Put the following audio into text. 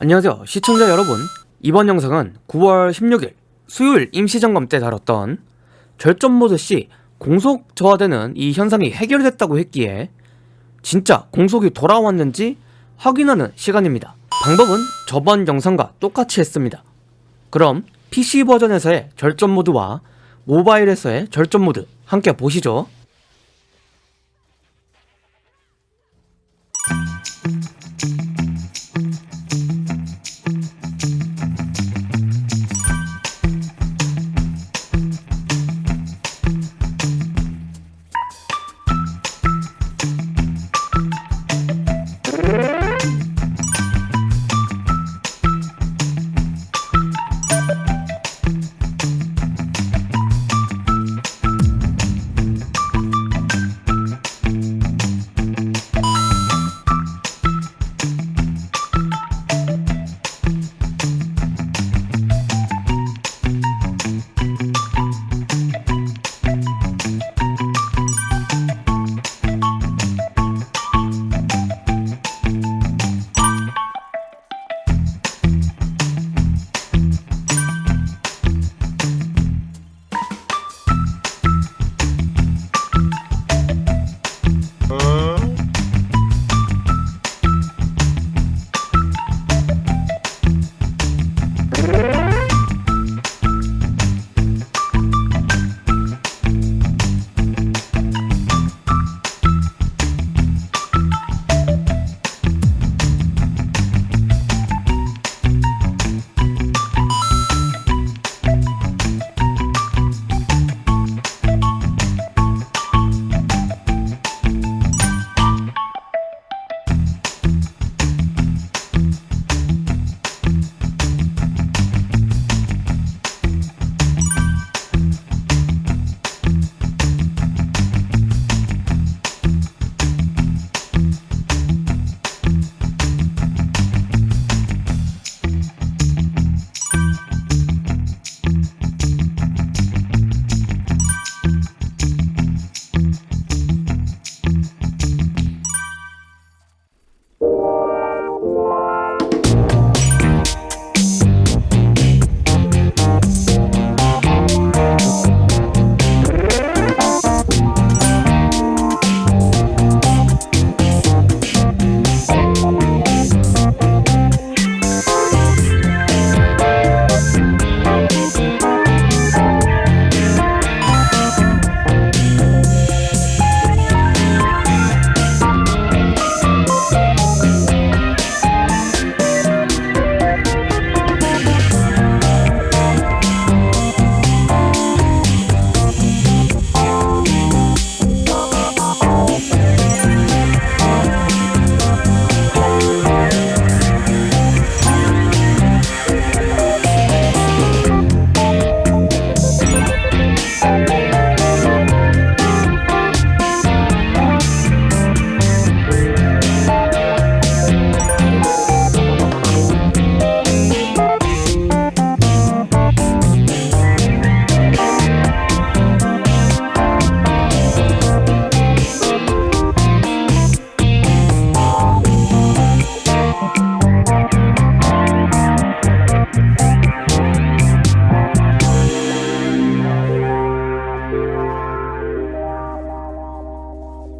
안녕하세요 시청자 여러분. 이번 영상은 9월 16일 수요일 임시점검 때 다뤘던 절전모드 시 공속 저하되는 이 현상이 해결됐다고 했기에 진짜 공속이 돌아왔는지 확인하는 시간입니다. 방법은 저번 영상과 똑같이 했습니다. 그럼 PC 버전에서의 절전모드와 모바일에서의 절전모드 함께 보시죠.